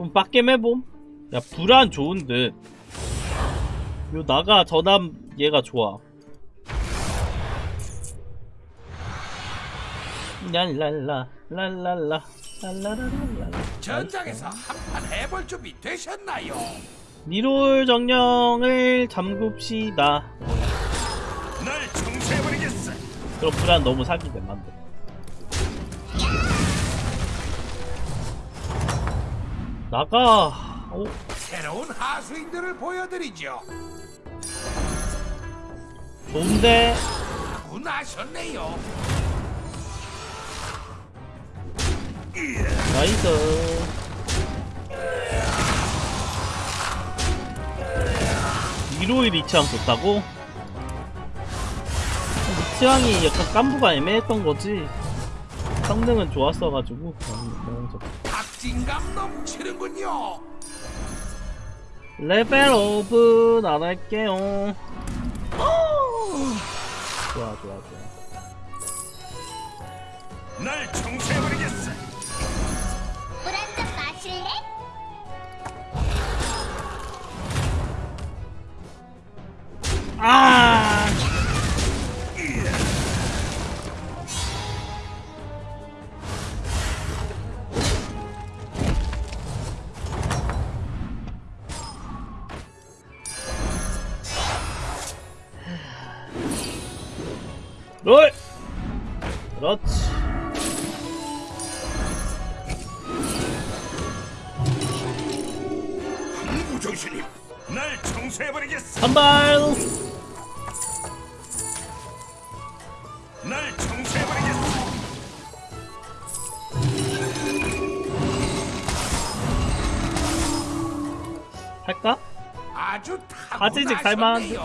좀 빡겜 해봄? 야 불안 좋은 듯. 요 나가 저남 얘가 좋아. 랄랄라 랄랄라 랄라라랄라 전장에서 한판 해볼 준비 되셨나요? 니롤 정령을 잠굽시다. 날 청소해버리겠어. 그럼 불안 너무 사기돼 만들. 나가. 오, 새로운 하수인들을 보여드리죠. 좋은데. 나셨네요. Nice. 위로의 리치왕 좋다고? 리치왕이 약간 깐부가 애매했던 거지. 성능은 좋았어가지고. 박진감 넘치는군요. 레벨업 안 할게요. 좋아, 좋아, 좋아. 날 청소해버리겠어. 물 한 잔 마실래? 아! 롤! 그렇지. 무정신님, 날 청소해버리겠어. 한발! 날 청소해버리겠어. 할까? 아주 타고 가지직 살만한데?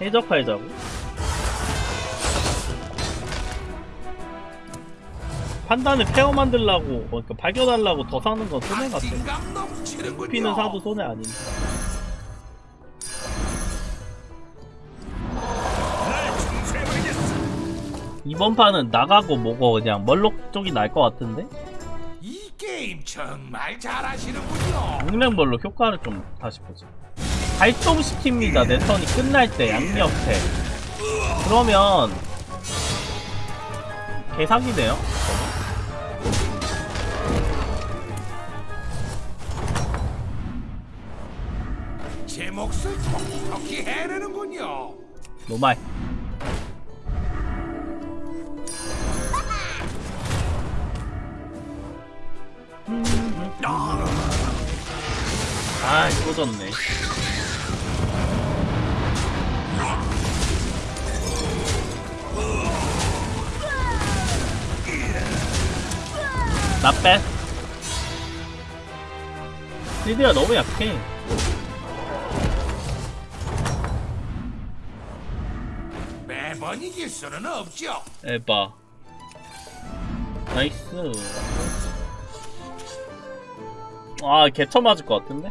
해적팔자고 판단을 페어 만들라고 그러니까 발견하려고 더 사는 건 손해 같아. 피는 사도 손해 청소해버리겠어. 이번 판은 나가고 뭐고 그냥 멀록 쪽이 날 것 같은데 이 게임 정말 잘하시는군요. 용량별로 효과를 좀 다시 보자 발동시킵니다. 내 턴이 끝날 때 양옆에. 그러면 개사기네요. 제 몫을 톡톡히 해내는군요. 노말 아 이거 졌네. 나빼. 리드가 너무 약해. 매번 이길 수는 없죠. 에바. 나이스. 아 개처 맞을 것 같은데?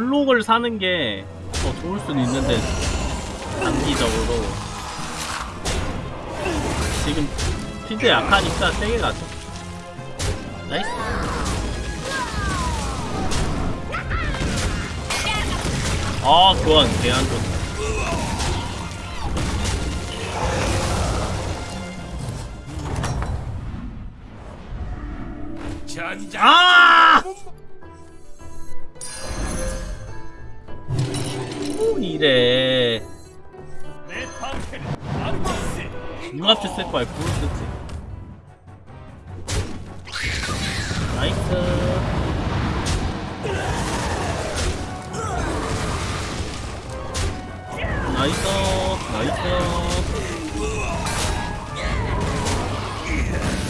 멀록을 사는 게 더 좋을 수는 있는데 단기적으로 지금 필드 약하니까 세게 가죠 nice 아 교환 개 안 좋다. 아! 아르고스. 융합체 쓸 거야 불을 쓰지. 나이스. 나이스. 나이스.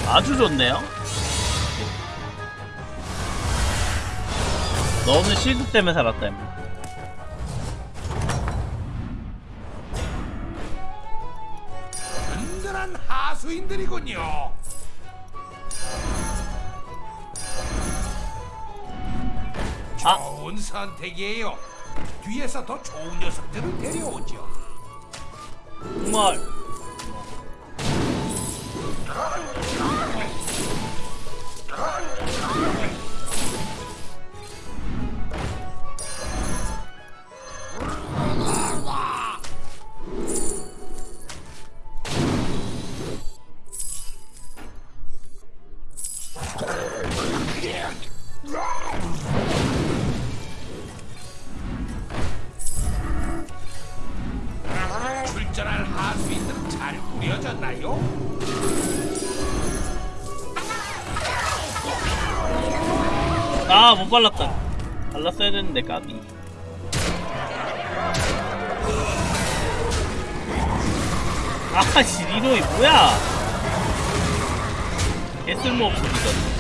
아주 좋네요. 너는 실드 때문에 살았다, 든든한 하수인들이군요. 아. 좋은 선택이에요. 뒤에서 더 좋은 녀석들을 데려오죠. 정말. 못 발랐다. 발랐어야 되는데, 까비. 아씨, 리노이 뭐야? 개쓸모 없어, 이건.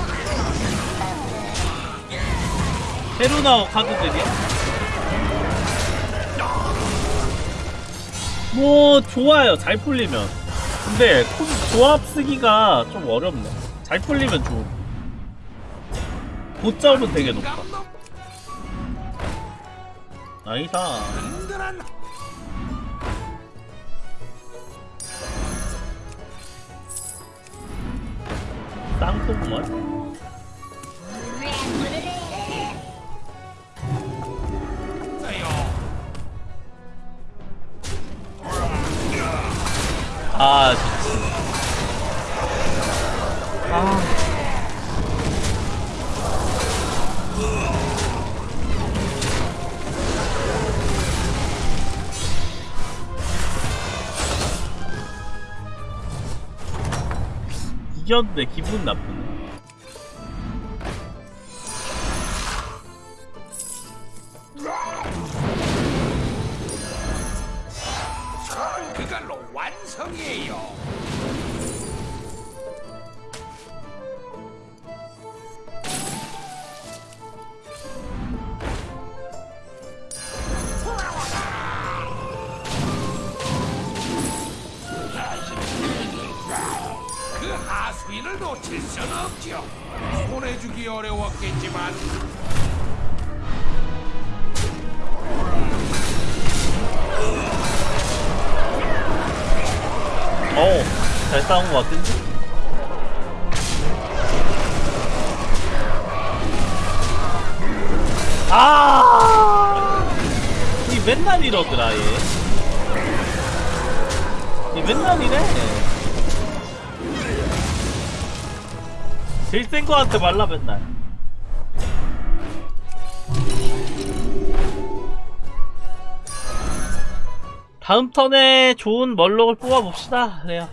새로 나온 카드들이야? 뭐, 좋아요. 잘 풀리면. 근데, 콤- 조합 쓰기가 좀 어렵네. 잘 풀리면 좋음. 고점은 되게 높아. 나이사. 하세요. 아, 좋지. 아. 이겼는데 기분 나쁘네. 놓칠 수는 없죠. 보내주기 어려웠겠지만 어우, 잘 싸운 것 같은데? 아! 이 맨날 이러더라, 얘. 이 맨날 이래. 제일 센 거한테 말라, 맨날. 다음 턴에 좋은 멀록을 뽑아봅시다. 그래요.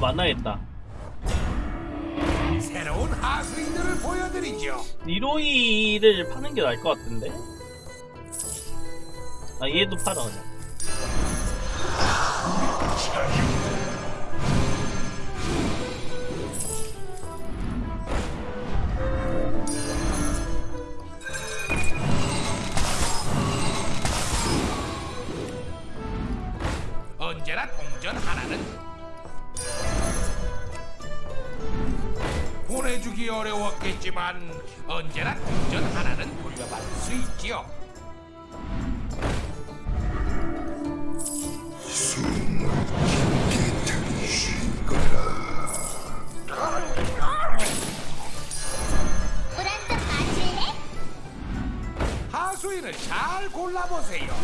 만나겠다. 새로운 하수인들을 보여드리죠. 니로이를 파는 게 나을 것 같은데? 아 얘도 팔아 그냥 언제나 동전 하나는 보내주기 어려웠겠지만 언제나 동전 하나는 돌려받을 수 있지요. 물한잔 마실래? 하수인을 잘 골라보세요.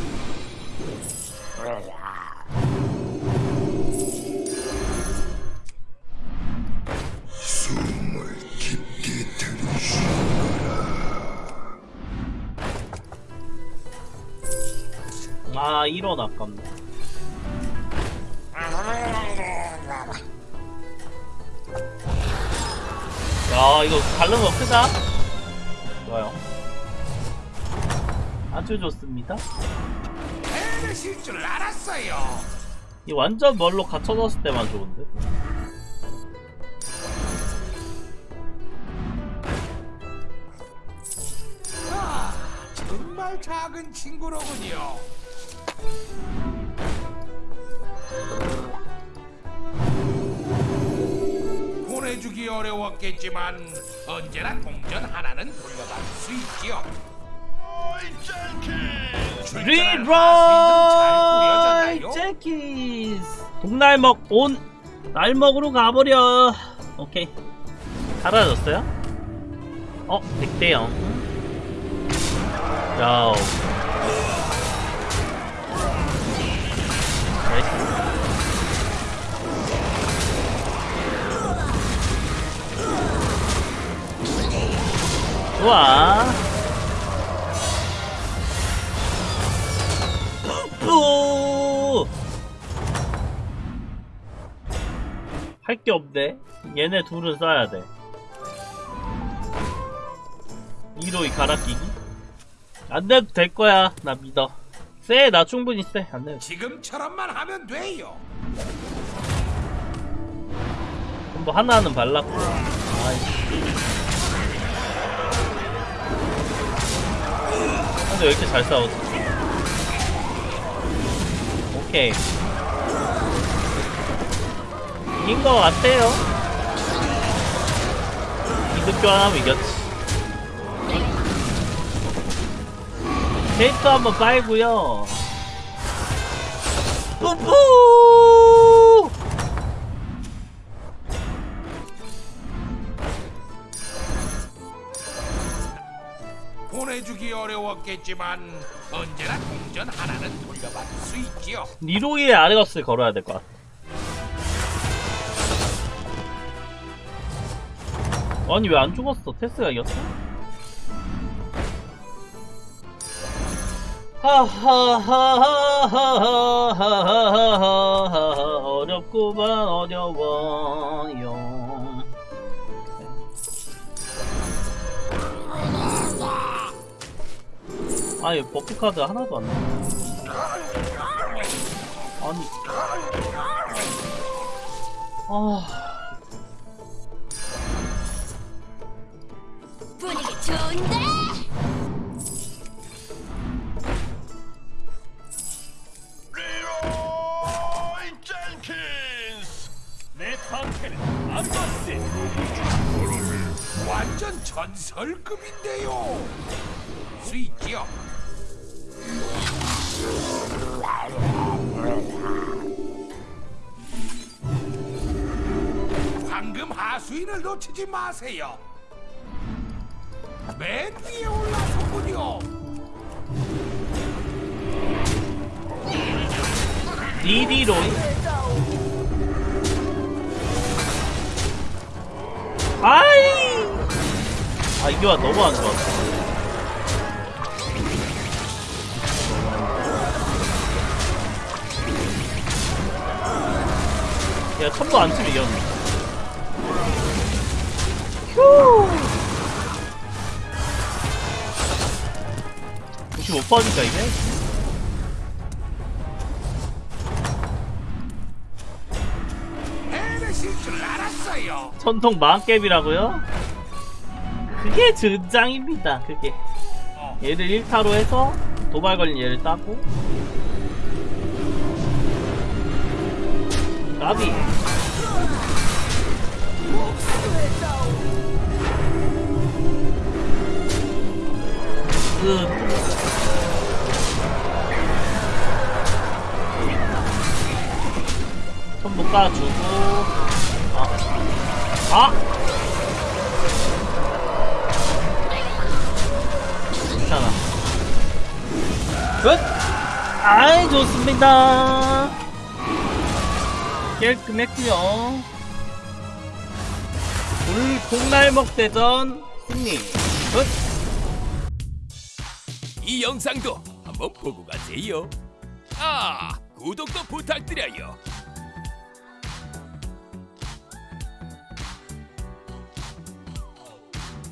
아 1원 아깝네 야 이거 다른 거 크다 좋아요 아주 좋습니다 해내실 줄 알았어요. 이 완전 멀로 갇혀졌을 때만 좋은데 아, 정말 작은 친구로군요. 보내주기 어려웠겠지만 언제나 동전 하나는 돌려받을 수 있지요. 잘 꾸려졌나요? 제키스 동날먹 온 날먹으로 가버려 오케이 사라졌어요? 어 100대 0 야우 좋아 또! 할게 없네. 얘네 둘은 써야 돼. 1호이 갈아끼기? 안 돼도 될 거야. 나 믿어. 쎄, 나 충분히 쎄. 안 돼도. 지금처럼만 하면 돼요. 뭐 하나는 발랐고. 아이씨. 근데 왜 이렇게 잘 싸우지? 오케이. 이긴 거 같아요. 이득 교환하면 이겼지. 데이터 한번 빨고요. 뿌뿌! 보내주기 어려웠겠지만 언제나 동전 하나는 돌려받을 수 있지요. 니로이의 아레거스를 걸어야 될 것 같아. 아니 왜 안 죽었어? 테스가 이겼어? 하하하하하하하하하 어렵구만 어려워요. 아니 버프 카드 하나도 안 나와. 아니. 아. 분위기 좋은데? 완전 전설급인데요. 수 있지요. 황금 하수인을 놓치지 마세요. 맨 위에 올라서군요. 니디로 아이. 아 이게 와 너무 안 좋았어. 야 첨도 안 치면 이겼네. 휴. 95%니까 이게? 전통 망캡이라고요? 그게 전장입니다. 그게 얘를 1타로 해서 도발 걸린 얘를 따고 나비 끝손못 까주고 아 아! 괜찮아. 끝! 아이, 좋습니다. 깔끔했구요 불콩날먹 대전 승리. 끝! 이 영상도 한번 보고 가세요. 아 구독도 부탁드려요